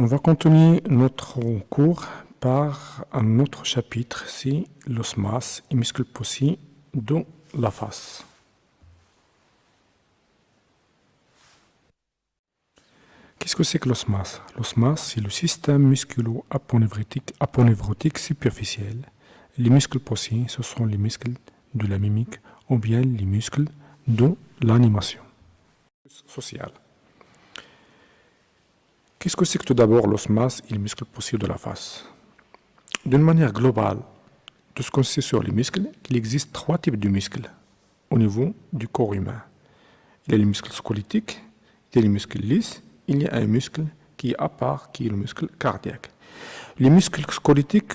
On va continuer notre cours par un autre chapitre, c'est l'osmas et muscles possibles de la face. Qu'est-ce que c'est que l'osmas L'osmas, c'est le système musculo-aponeurotique superficiel. Les muscles possibles, ce sont les muscles de la mimique ou bien les muscles de l'animation sociale. Qu'est-ce que c'est que tout d'abord l'osmas et les muscles possibles de la face? D'une manière globale, tout ce qu'on sait sur les muscles, il existe trois types de muscles au niveau du corps humain. Il y a les muscles squelettiques, il y a les muscles lisses, il y a un muscle qui est à part, qui est le muscle cardiaque. Les muscles squelettiques,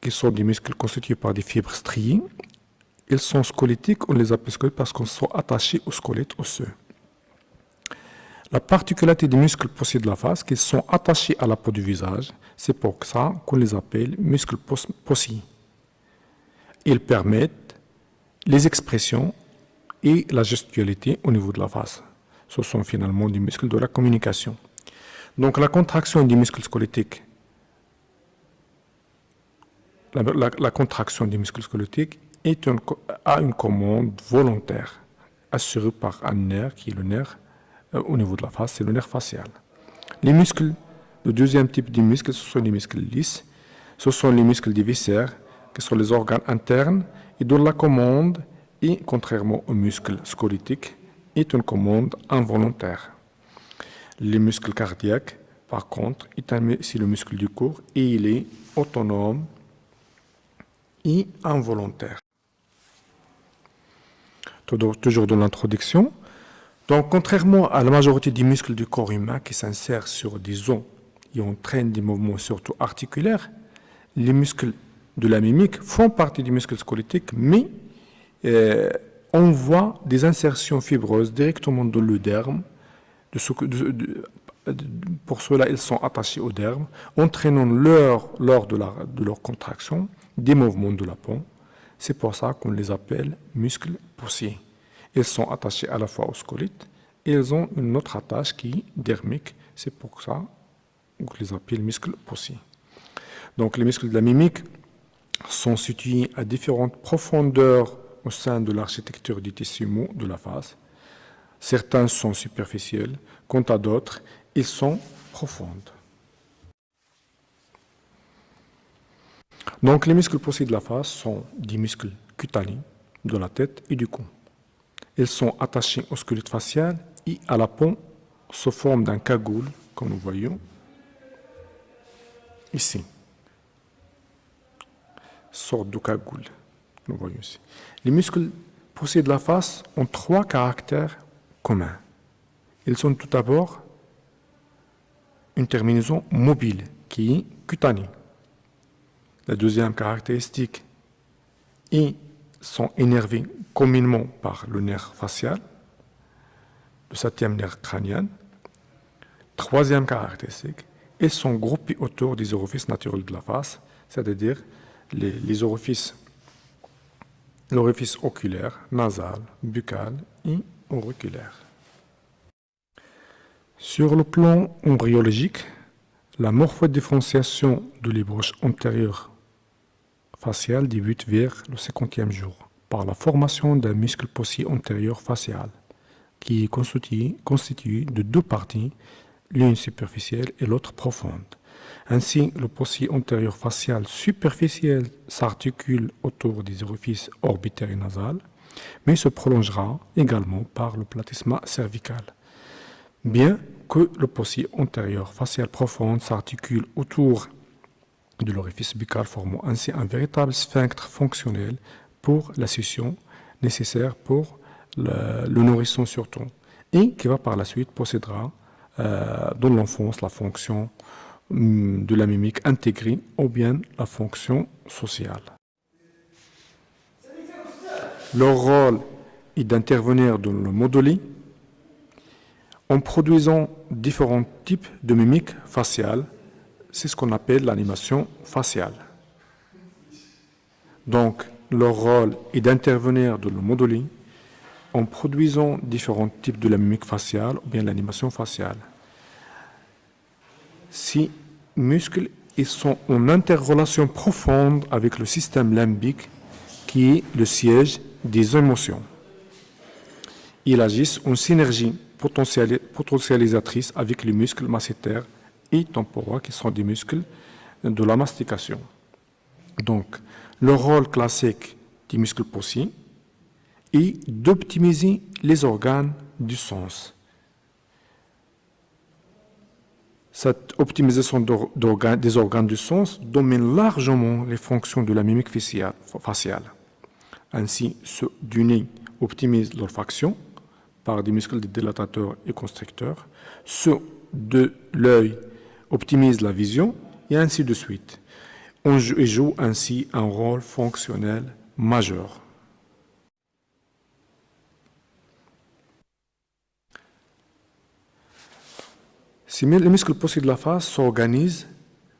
qui sont des muscles constitués par des fibres striées, ils sont squelettiques, on les appelle squelettiques parce qu'ils sont attachés au squelette osseux. La particularité des muscles possibles de la face, qu'ils sont attachés à la peau du visage, c'est pour ça qu'on les appelle muscles possibles. Ils permettent les expressions et la gestualité au niveau de la face. Ce sont finalement des muscles de la communication. Donc la contraction des muscles squelettiques, la, contraction des muscles squelettiques est a une commande volontaire assurée par un nerf qui est le nerf au niveau de la face, c'est le nerf facial. Les muscles, le deuxième type de muscles, ce sont les muscles lisses. Ce sont les muscles des viscères, qui sont les organes internes, et dont la commande, et contrairement aux muscles squelettiques, est une commande involontaire. Les muscles cardiaques, par contre, c'est le muscle du corps et il est autonome et involontaire. Toujours dans l'introduction, donc, contrairement à la majorité des muscles du corps humain qui s'insèrent sur des os et entraînent des mouvements surtout articulaires, les muscles de la mimique font partie du muscle squelettique, mais euh, on voit des insertions fibreuses directement dans le derme. pour cela, ils sont attachés au derme, entraînant lors de, leur contraction des mouvements de la peau. C'est pour ça qu'on les appelle muscles poussés. Ils sont attachés à la fois au squelette et ils ont une autre attache qui est dermique. C'est pour ça qu'on les appelle muscles poussés. Donc les muscles de la mimique sont situés à différentes profondeurs au sein de l'architecture du tissu de la face. Certains sont superficiels, quant à d'autres, ils sont profondes. Donc les muscles poussés de la face sont des muscles cutanés de la tête et du cou. Ils sont attachés au squelette facial et à la peau sous forme d'un cagoule, comme nous voyons ici. Sorte de cagoule, nous voyons ici. Les muscles poussés de la face ont trois caractères communs. Ils sont tout d'abord une terminaison mobile qui est cutanée. La deuxième caractéristique est sont énervés communément par le nerf facial, le septième nerf crânien. Troisième caractéristique, ils sont groupés autour des orifices naturels de la face, c'est-à-dire les, orifices, l'orifice oculaire, nasal, buccal et auriculaire. Sur le plan embryologique, la morphodifferenciation de l'ébauche antérieure facial débute vers le cinquantième jour par la formation d'un muscle possible antérieur facial qui est constitué, de deux parties, l'une superficielle et l'autre profonde. Ainsi, le possible antérieur facial superficiel s'articule autour des orifices orbitaires et nasales, mais se prolongera également par le platysma cervical. Bien que le possible antérieur facial profond s'articule autour de l'orifice buccal formant ainsi un véritable sphinctre fonctionnel pour la succion nécessaire pour le, nourrisson surtout et qui va par la suite possédera euh, dans l'enfance la fonction hum, de la mimique intégrée ou bien la fonction sociale. Leur rôle est d'intervenir dans le modeling en produisant différents types de mimiques faciales c'est ce qu'on appelle l'animation faciale. Donc, leur rôle est d'intervenir dans le modeling en produisant différents types de la mimique faciale ou bien l'animation faciale. ces muscles ils sont en interrelation profonde avec le système limbique qui est le siège des émotions. Ils agissent en synergie potentialisatrice avec les muscles massétaires et temporaux qui sont des muscles de la mastication. Donc, le rôle classique du muscle possible est d'optimiser les organes du sens. Cette optimisation des organes du sens domine largement les fonctions de la mimique faciale. Ainsi, ceux du nez optimisent l'olfaction par des muscles dilatateurs et constricteurs, ceux de l'œil optimisent la vision, et ainsi de suite. On joue ainsi un rôle fonctionnel majeur. Les muscles possibles de la face s'organisent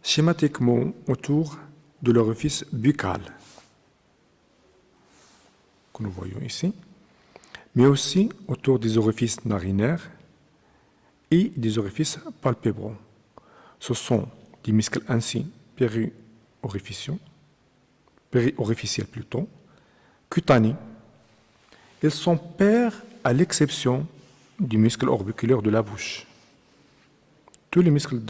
schématiquement autour de l'orifice buccal, que nous voyons ici, mais aussi autour des orifices narinaires et des orifices palpébraux. Ce sont des muscles ainsi périorificiels, périorificiels plutôt, cutanés. Ils sont pairs à l'exception du muscle orbiculaire de la bouche. Tous les muscles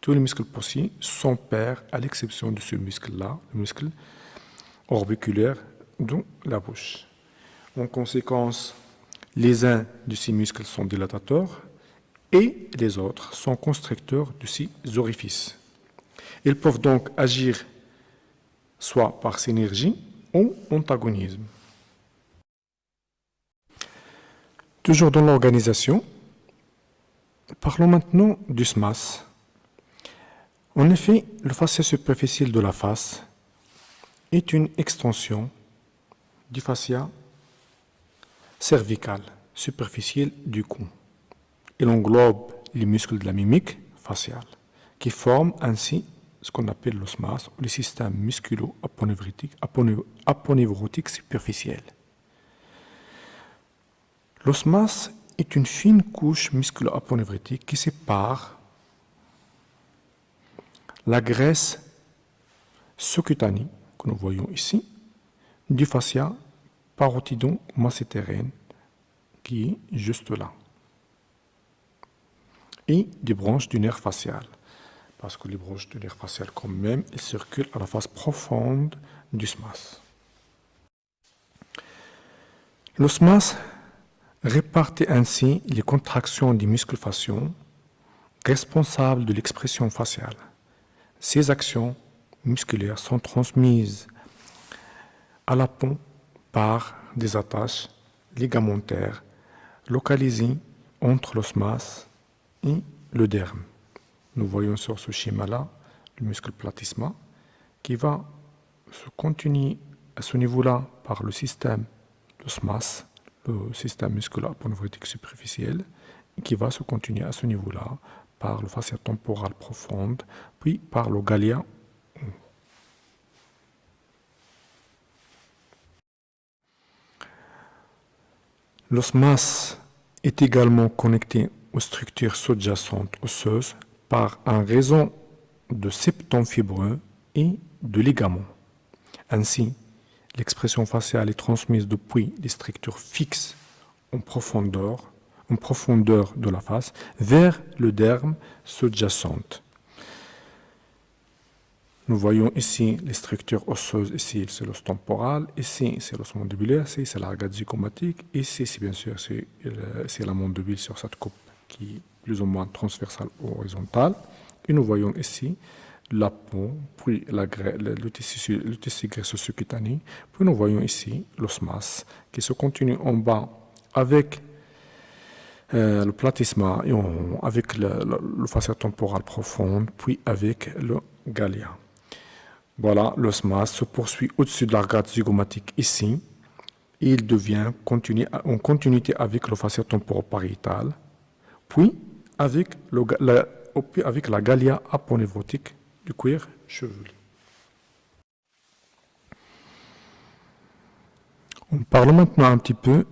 tous les muscles possibles sont pairs à l'exception de ce muscle-là, le muscle orbiculaire de la bouche. En conséquence, les uns de ces muscles sont dilatateurs et les autres sont constricteurs de ces orifices. Ils peuvent donc agir soit par synergie ou antagonisme. Toujours dans l'organisation, Parlons maintenant du SMAS. En effet, le fascia superficiel de la face est une extension du fascia cervical superficiel du cou. Il englobe les muscles de la mimique faciale, qui forment ainsi ce qu'on appelle l'osmas le système musculo-aponeurotique superficiel. L'osmas est une fine couche musculo-aponeurotique qui sépare la graisse sous-cutanée que nous voyons ici du fascia parotidon qui est juste là et des branches du nerf facial parce que les branches du nerf facial quand même circulent à la face profonde du SMAS. Le SMAS répartit ainsi les contractions des muscles faciaux responsables de l'expression faciale. Ces actions musculaires sont transmises à la peau par des attaches ligamentaires localisées entre l'osmas et le derme. Nous voyons sur ce schéma-là le muscle platysma qui va se continuer à ce niveau-là par le système d'osmas le système musculaire aponeurotique superficiel qui va se continuer à ce niveau-là par le fascia temporal profonde, puis par le gallia. L'osmas est également connecté aux structures sous-jacentes osseuses par un réseau de septons fibreux et de ligaments. Ainsi, L'expression faciale est transmise depuis les structures fixes en profondeur, en profondeur de la face vers le derme sous-jacente. Nous voyons ici les structures osseuses, ici c'est l'os temporal, ici c'est l'os mandibulaire, ici c'est l'argade ici c'est bien sûr c'est la mandibule sur cette coupe qui est plus ou moins transversale ou horizontale. Et nous voyons ici la peau, puis la le, tissu, le tissu graisseux cutané. Puis nous voyons ici l'osmas qui se continue en bas avec euh, le platysma et avec le, le, fascia temporal profonde, puis avec le gallia. Voilà, l'osmas se poursuit au-dessus de l'arcade zygomatique ici. Et il devient continu, en continuité avec le fascia temporopariétal, puis avec, la, avec la du cuir chevelu. On parle maintenant un petit peu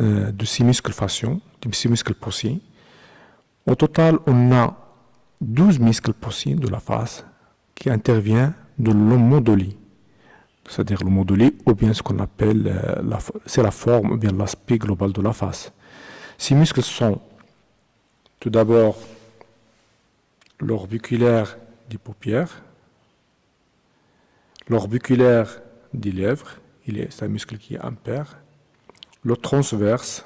euh, de ces muscles faciaux, de ces muscles possiers. Au total, on a 12 muscles possibles de la face qui interviennent dans le modulie, c'est-à-dire le modulie ou bien ce qu'on appelle, euh, c'est la forme ou bien l'aspect global de la face. Ces muscles sont tout d'abord l'orbiculaire des paupières, l'orbiculaire des lèvres, c'est un muscle qui est impair, le transverse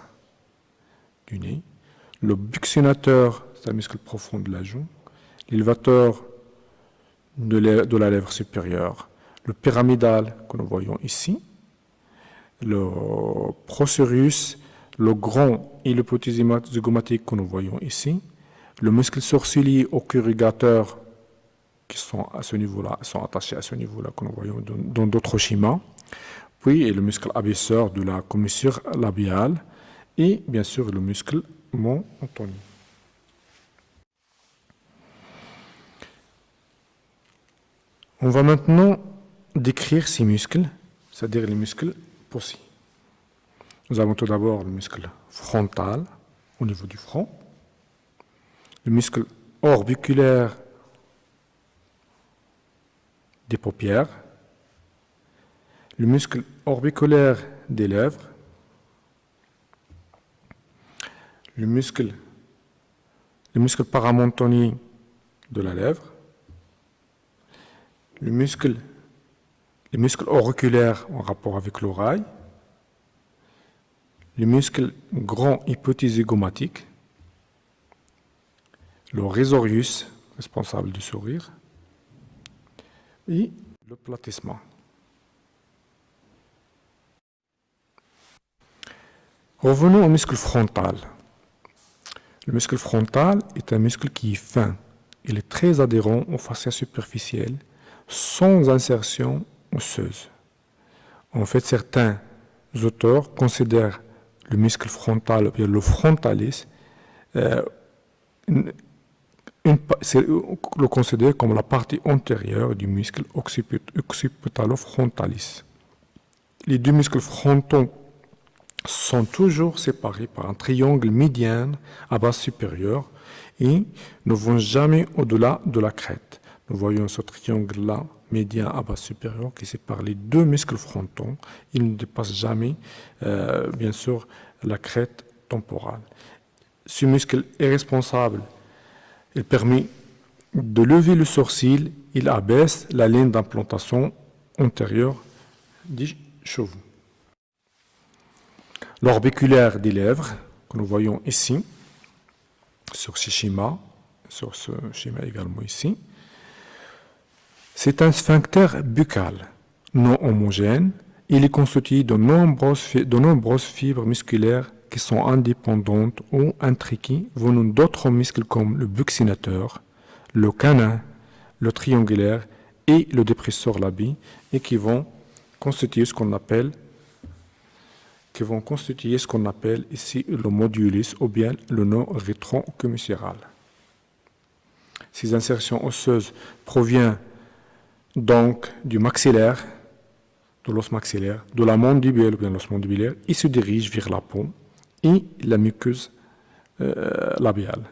du nez, le buccinateur, c'est un muscle profond de la joue, l'élévateur de, la lèvre supérieure, le pyramidal que nous voyons ici, le procérus, le grand et le petit zygomatique que nous voyons ici, le muscle sourcilier au corrugateur qui sont à ce niveau-là, sont attachés à ce niveau-là que nous voyons dans d'autres schémas, puis le muscle abaisseur de la commissure labiale et bien sûr le muscle mont. On va maintenant décrire ces muscles, c'est-à-dire les muscles possibles. Nous avons tout d'abord le muscle frontal au niveau du front, le muscle orbiculaire des paupières, le muscle orbiculaire des lèvres, le muscle, le muscle de la lèvre, le muscle, les muscles auriculaires en rapport avec l'oreille, le muscle grand hypotésigomatique, le résorius, responsable du sourire, et le platissement. Revenons au muscle frontal. Le muscle frontal est un muscle qui est fin. Il est très adhérent aux fascias superficielles, sans insertion osseuse. En fait, certains auteurs considèrent le muscle frontal, le frontalis, euh, le considère comme la partie antérieure du muscle occipitalo-frontalis. Les deux muscles frontaux sont toujours séparés par un triangle médian à base supérieure et ne vont jamais au-delà de la crête. Nous voyons ce triangle-là, médian à base supérieure, qui sépare les deux muscles frontaux. Il ne dépasse jamais, euh, bien sûr, la crête temporale. Ce muscle est responsable. Il permet de lever le sourcil. Il abaisse la ligne d'implantation antérieure des cheveux l'orbiculaire des lèvres, que nous voyons ici, sur ce schéma, sur ce schéma également ici. C'est un sphincter buccal non homogène. Il est constitué de nombreuses, fibres musculaires qui sont indépendantes ou intriquées venant d'autres muscles comme le buccinateur, le canin, le triangulaire et le dépresseur labie et qui vont constituer ce qu'on appelle ici le modulus ou bien le nœud rétrocommissural. Ces insertions osseuses proviennent donc du maxillaire, de l'os maxillaire, de la mandibule ou bien l'os mandibulaire, et se dirigent vers la peau et la muqueuse euh, labiale.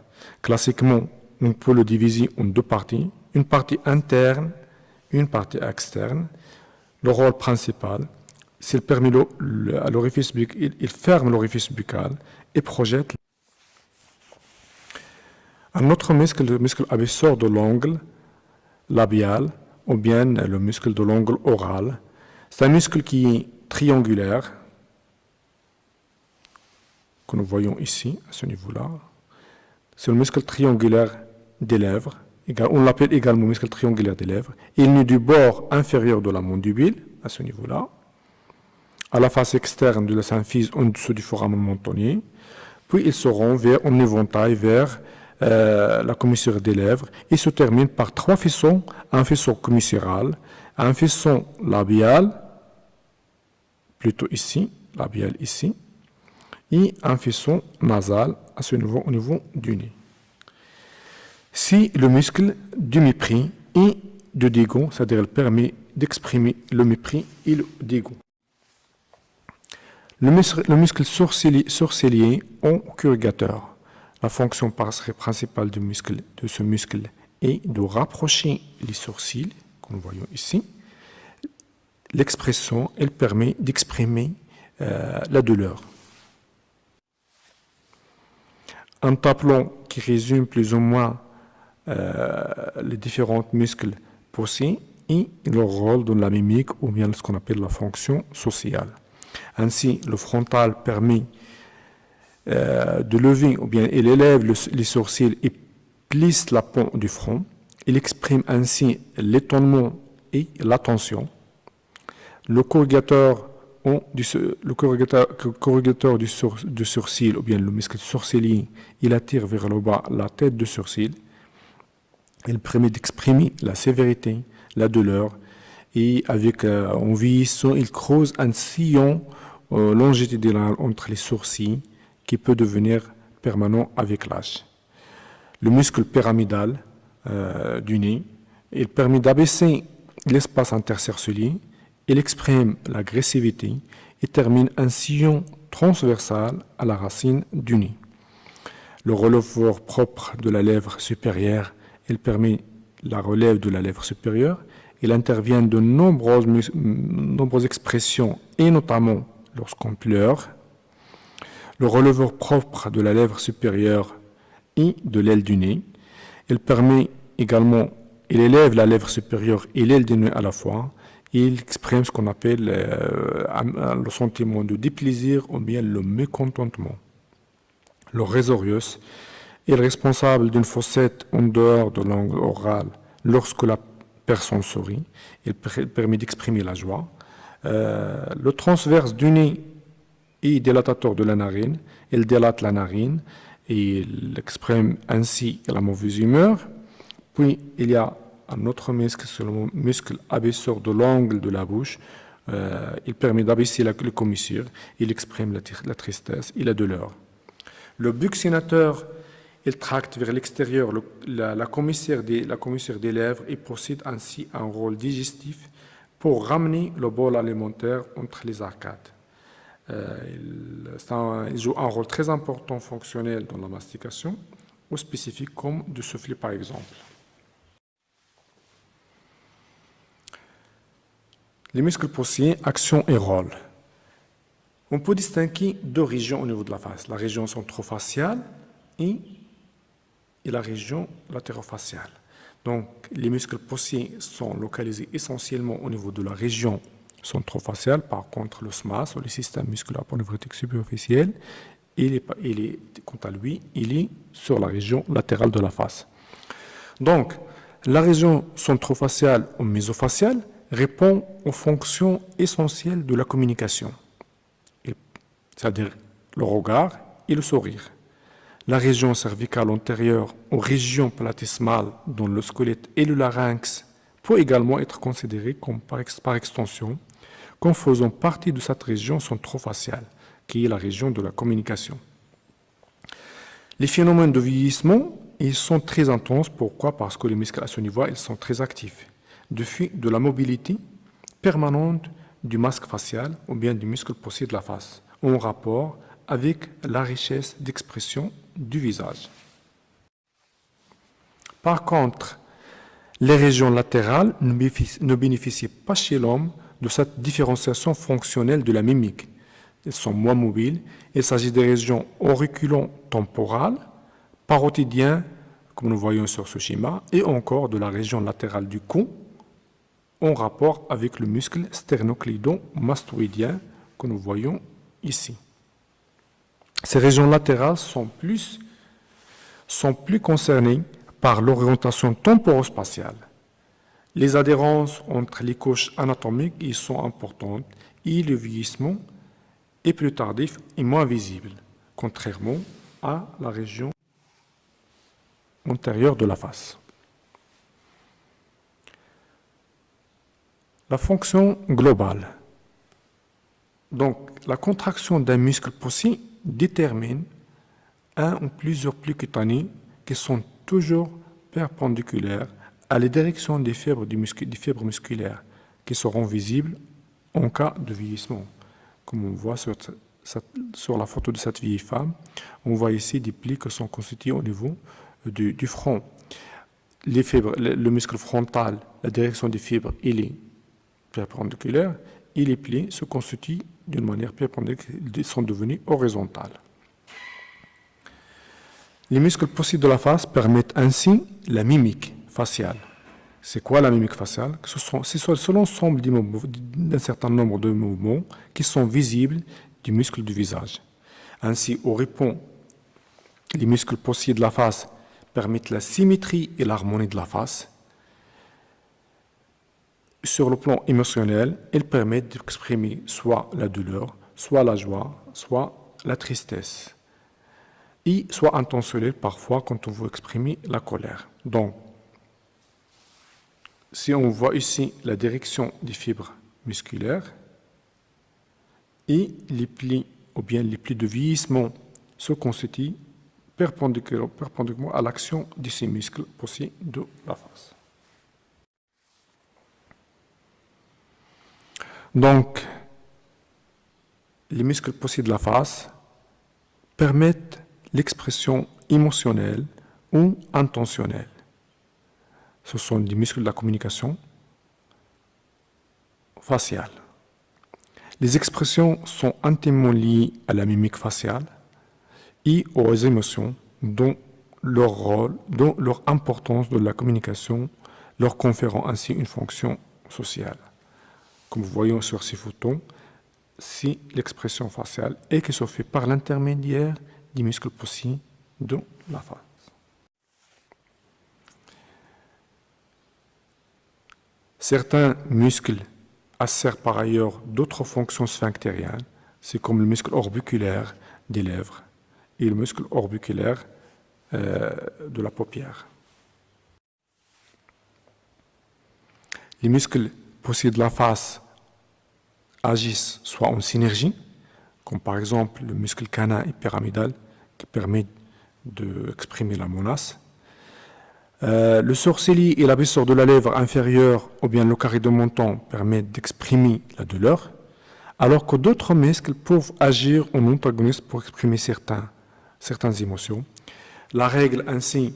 Classiquement, on peut le diviser en deux parties, une partie interne, une partie externe. Le rôle principal, s'il permet à l'orifice buccal, il ferme l'orifice buccal et projette. Un autre muscle, le muscle abaisseur de l'ongle labial, ou bien le muscle de l'ongle oral, c'est un muscle qui est triangulaire, que nous voyons ici, à ce niveau-là. C'est le muscle triangulaire des lèvres, on l'appelle également muscle triangulaire des lèvres. Il est du bord inférieur de la mandibule, à ce niveau-là à la face externe de la symphyse en dessous du foramen mentonnier, puis ils se rend vers, en éventail vers euh, la commissure des lèvres et se termine par trois faisceaux, un faisceau commissural, un faisceau labial, plutôt ici, labial ici, et un faisceau nasal à ce niveau, au niveau du nez. Si le muscle du mépris et de dégoût, c'est-à-dire il permet d'exprimer le mépris et le dégoût. Le muscle, sourcilier, en corrugateur. La fonction principale de ce muscle est de rapprocher les sourcils, comme nous voyons ici. L'expression, elle permet d'exprimer euh, la douleur. Un tableau qui résume plus ou moins euh, les différents muscles poussés et leur rôle dans la mimique ou bien ce qu'on appelle la fonction sociale. Ainsi, le frontal permet euh, de lever ou bien il élève les sourcils et plisse la peau du front. Il exprime ainsi l'étonnement et l'attention. Le corrugateur, du, sourcil ou bien le muscle sourcilier, il attire vers le bas la tête du sourcil. Il permet d'exprimer la sévérité, la douleur et avec euh, en vieillissant, il creuse un sillon euh, longitudinal entre les sourcils qui peut devenir permanent avec l'âge. Le muscle pyramidal euh, du nez, il permet d'abaisser l'espace intercercelier, il exprime l'agressivité et termine un sillon transversal à la racine du nez. Le releveur propre de la lèvre supérieure, il permet la relève de la lèvre supérieure. Il intervient de nombreuses, nombreuses expressions, et notamment lorsqu'on pleure. Le releveur propre de la lèvre supérieure et de l'aile du nez. Il permet également, il élève la lèvre supérieure et l'aile du nez à la fois. Il exprime ce qu'on appelle euh, le sentiment de déplaisir ou bien le mécontentement. Le résorius est responsable d'une fossette en dehors de langue orale lorsque la personne sourit. Il permet d'exprimer la joie. Euh, le transverse du nez est dilatateur de la narine. Il dilate la narine et il exprime ainsi la mauvaise humeur. Puis il y a un autre muscle, c'est le muscle abaisseur de l'angle de la bouche. Euh, il permet d'abaisser la, commissure. Il exprime la, la, tristesse et la douleur. Le buccinateur il tracte vers l'extérieur la, la, la des lèvres et procède ainsi à un rôle digestif pour ramener le bol alimentaire entre les arcades. Euh, il, joue un rôle très important fonctionnel dans la mastication, ou spécifique comme de souffler par exemple. Les muscles poussiers, action et rôle. On peut distinguer deux régions au niveau de la face, la région centrofaciale et et la région latérofaciale. Donc, les muscles poussiers sont localisés essentiellement au niveau de la région centrofaciale. Par contre, le SMAS, le système musculaire polynévrotique superficiel, il est, il est, quant à lui, il est sur la région latérale de la face. Donc, la région centrofaciale ou mésofaciale répond aux fonctions essentielles de la communication, c'est-à-dire le regard et le sourire la région cervicale antérieure ou région platysmale dont le squelette et le larynx peut également être considérés comme par, extension, comme faisant partie de cette région centrofaciale, qui est la région de la communication. Les phénomènes de vieillissement sont très intenses. Pourquoi? Parce que les muscles à ce niveau, ils sont très actifs. De, de la mobilité permanente du masque facial ou bien du muscle possible de la face, en rapport avec la richesse d'expression du visage. Par contre, les régions latérales ne bénéficient pas chez l'homme de cette différenciation fonctionnelle de la mimique. Elles sont moins mobiles. Il s'agit des régions auriculo-temporales, parotidiennes, comme nous voyons sur ce schéma, et encore de la région latérale du cou, en rapport avec le muscle sternoclédon-mastoïdien que nous voyons ici. Ces régions latérales sont plus, sont plus concernées par l'orientation temporospatiale. Les adhérences entre les couches anatomiques y sont importantes et le vieillissement est plus tardif et moins visible, contrairement à la région antérieure de la face. La fonction globale. Donc, la contraction d'un muscle possible détermine un ou plusieurs plis cutanés qui sont toujours perpendiculaires à la direction des fibres, fibres musculaires qui seront visibles en cas de vieillissement, comme on voit sur sur la photo de cette vieille femme, on voit ici des plis qui sont constitués au niveau du, front. Les fibres, le, muscle frontal, la direction des fibres, il est perpendiculaire et les plis se constituent d'une manière perpendiculaire, ils sont devenus horizontales. Les muscles possibles de la face permettent ainsi la mimique faciale. C'est quoi la mimique faciale? C'est l'ensemble d'un certain nombre de mouvements qui sont visibles du muscle du visage. Ainsi, au répond, les muscles possibles de la face permettent la symétrie et l'harmonie de la face. Sur le plan émotionnel, ils permettent d'exprimer soit la douleur, soit la joie, soit la tristesse. Et soit intentionnel parfois quand on veut exprimer la colère. Donc, si on voit ici la direction des fibres musculaires et les plis ou bien les plis de vieillissement se constituent perpendiculairement à l'action de ces muscles possibles de la face. Donc, les muscles possibles de la face permettent l'expression émotionnelle ou intentionnelle ce sont des muscles de la communication faciale. Les expressions sont intimement liées à la mimique faciale et aux émotions dont leur rôle, dont leur importance de la communication leur conférant ainsi une fonction sociale. Comme vous voyez sur ces photos, c'est l'expression faciale et qui se fait par l'intermédiaire des muscles possibles de la face. Certains muscles asserrent par ailleurs d'autres fonctions sphinctériennes, c'est comme le muscle orbiculaire des lèvres et le muscle orbiculaire euh, de la paupière. Les muscles possibles de la face agissent soit en synergie, comme par exemple le muscle canin et pyramidal qui permet d'exprimer la menace, euh, le sourcilier et l'abaisseur de la lèvre inférieure ou bien le carré de menton permettent d'exprimer la douleur, alors que d'autres muscles peuvent agir en antagoniste pour exprimer certains, certaines émotions. La règle ainsi,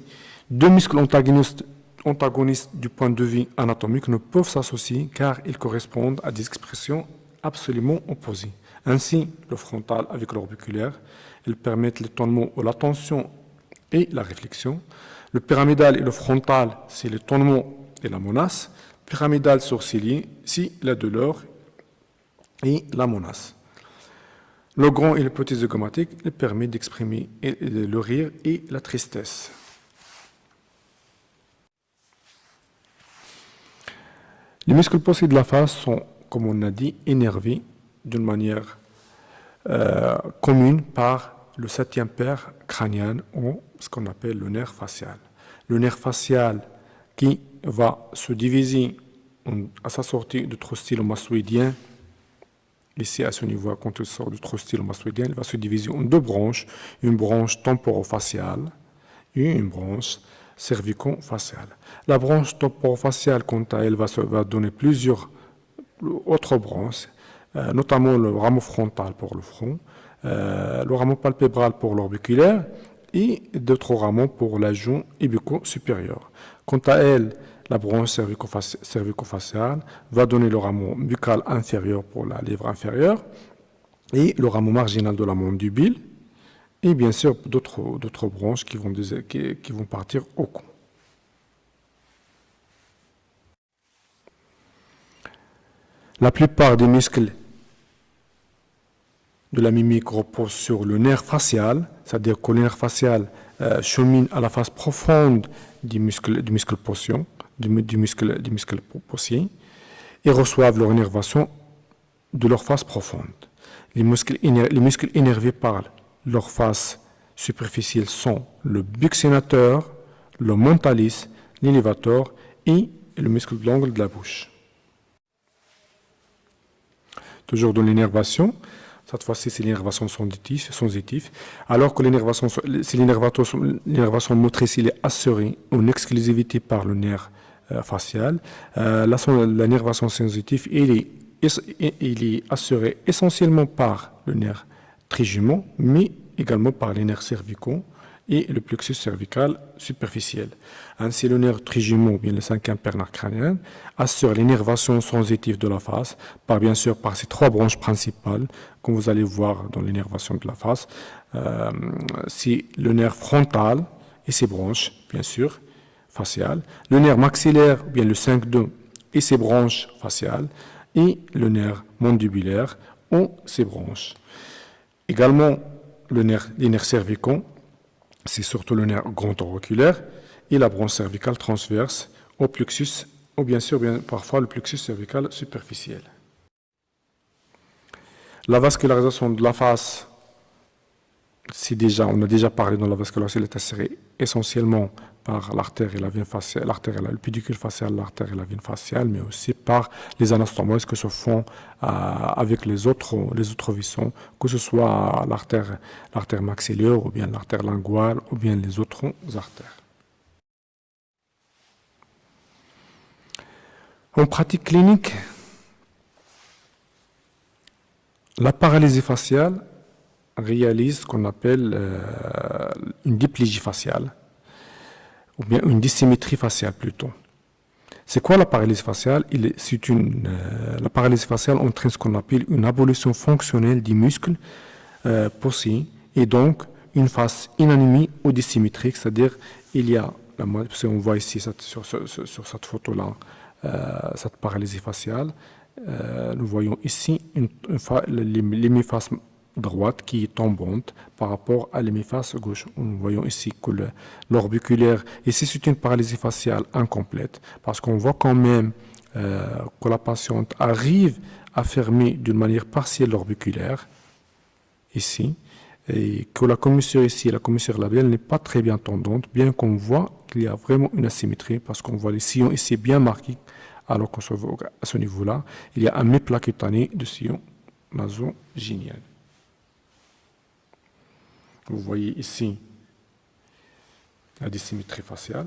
deux muscles antagonistes, antagonistes du point de vue anatomique ne peuvent s'associer car ils correspondent à des expressions absolument opposées. Ainsi, le frontal avec l'orbiculaire, ils permettent l'étonnement ou l'attention et la réflexion. Le pyramidal et le frontal, c'est l'étonnement et la menace. Pyramidal sourcilier, c'est la douleur et la menace. Le grand et le petit zygomatique il permet d'exprimer le rire et la tristesse. Les muscles possibles de la face sont, comme on a dit, énervés d'une manière euh, commune par le septième paire crânien ou ce qu'on appelle le nerf facial. Le nerf facial qui va se diviser à sa sortie du trostyle mastoïdien, ici à ce niveau, quand il sort du trostyle mastoïdien, il va se diviser en deux branches, une branche temporofaciale et une branche cervico-faciale. La branche temporofaciale, quant à elle, va, donner plusieurs autres branches, euh, notamment le rameau frontal pour le front, euh, le rameau palpébral pour l'orbiculaire et d'autres rameaux pour la joue ibuco-supérieure. Quant à elle, la branche cervico-faciale va donner le rameau buccal inférieur pour la lèvre inférieure et le rameau marginal de la mandibule et bien sûr d'autres branches qui vont partir au cou. La plupart des muscles de la mimique repose sur le nerf facial, c'est-à-dire que le nerf facial euh, chemine à la face profonde du muscle, du muscle du, muscle, du et reçoivent leur innervation de leur face profonde. Les muscles, les muscles énervés par leur face superficielle sont le buccinateur, le mentalis, l'élévateur et le muscle de l'angle de la bouche. Toujours dans l'innervation, cette fois-ci, c'est l'innervation sensitive, alors que l'innervation motrice est assurée en exclusivité par le nerf euh, facial. Euh, L'innervation sensitive il est, il est assurée essentiellement par le nerf trijumeaux, mais également par les nerfs cervicaux et le plexus cervical superficiel. Ainsi, le nerf trijumeau, bien le cinquième nerf crânien, assure l'énervation sensitive de la face, par bien sûr par ces trois branches principales, comme vous allez voir dans l'énervation de la face. Euh, c'est le nerf frontal et ses branches, bien sûr, faciales, le nerf maxillaire, bien le 5-2 et ses branches faciales, et le nerf mandibulaire ou ses branches. Également, le nerf, les nerfs cervicaux, c'est surtout le nerf grand auriculaire et la branche cervicale transverse au plexus, ou bien sûr, parfois le plexus cervical superficiel. La vascularisation de la face, déjà, on a déjà parlé dans la vascularisation, elle est essentiellement par l'artère et la veine faciale, l'artère et le pédicule facial, l'artère et la veine faciale, mais aussi par les anastomoses que se font euh, avec les autres, les que ce soit l'artère, l'artère maxillaire ou bien l'artère linguale ou bien les autres artères. En pratique clinique, la paralysie faciale réalise ce qu'on appelle euh, une diplégie faciale ou bien une dissymétrie faciale plutôt. C'est quoi la paralysie faciale? Une euh, La paralysie faciale entraîne ce qu'on appelle une abolition fonctionnelle du muscle euh, et donc une face inanimée ou dissymétrique, c'est-à-dire il y a, on voit ici sur, cette photo-là, euh, cette paralysie faciale, euh, nous voyons ici une, une, droite qui est tombante par rapport à l'hémiface gauche. Nous voyons ici que l'orbiculaire, ici c'est une paralysie faciale incomplète parce qu'on voit quand même euh, que la patiente arrive à fermer d'une manière partielle l'orbiculaire, ici, et que la commissure ici, la commissure labiale n'est pas très bien tendante, bien qu'on voit qu'il y a vraiment une asymétrie parce qu'on voit les sillons ici bien marqués, alors qu'à ce niveau-là, il y a un méplat cutané de sillon nasogénial. Vous voyez ici la dissymétrie faciale.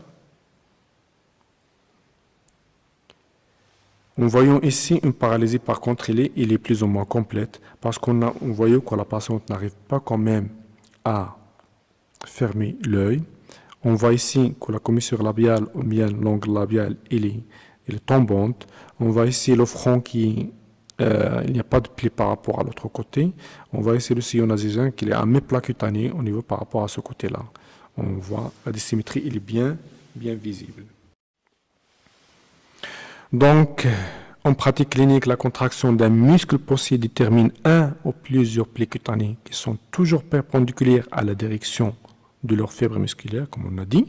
Nous voyons ici une paralysie, par contre, elle est, plus ou moins complète parce qu'on a, que la patiente n'arrive pas quand même à fermer l'œil. On voit ici que la commissure labiale ou bien l'angle labial, il est, est tombante. On voit ici le front qui euh, il n'y a pas de pli par rapport à l'autre côté. On va essayer le sillon nasogène qu'il est un méplat cutané au niveau par rapport à ce côté-là. On voit la dissymétrie, il est bien, bien visible. Donc, en pratique clinique, la contraction d'un muscle possible détermine un ou plusieurs plis cutanés qui sont toujours perpendiculaires à la direction de leur fibre musculaire, comme on a dit.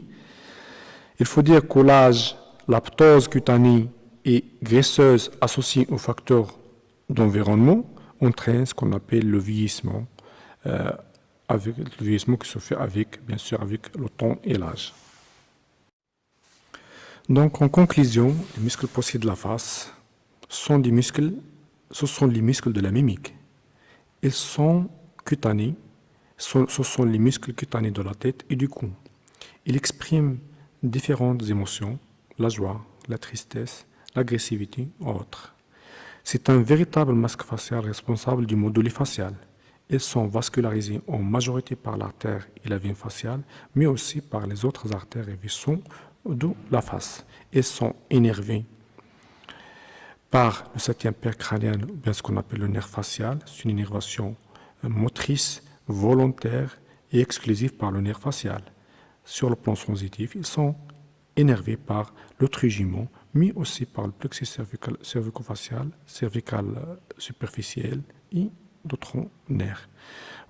Il faut dire qu'au l'âge, la ptose cutanée est graisseuse associée au facteur d'environnement entraîne ce qu'on appelle le vieillissement, euh, le vieillissement qui se fait avec, bien sûr, avec le temps et l'âge. Donc, en conclusion, les muscles de la face sont des muscles, ce sont les muscles de la mimique. Ils sont cutanés, ce sont les muscles cutanés de la tête et du cou. Ils expriment différentes émotions, la joie, la tristesse, l'agressivité, autres. C'est un véritable masque facial responsable du module facial. Ils sont vascularisés en majorité par l'artère et la veine faciale, mais aussi par les autres artères et vaisseaux de la face. Ils sont énervés par le septième père crânien, bien ce qu'on appelle le nerf facial. C'est une énervation motrice, volontaire et exclusive par le nerf facial. Sur le plan sensitif, ils sont énervés par le trigiment, mais aussi par le plexus cervical, cervico-facial, cervical euh, superficiel et d'autres nerfs.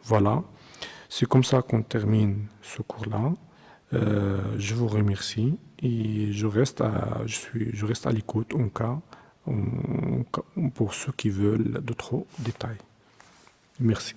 Voilà, c'est comme ça qu'on termine ce cours-là. Euh, je vous remercie et je reste à, je je à l'écoute en cas, pour ceux qui veulent d'autres détails. Merci.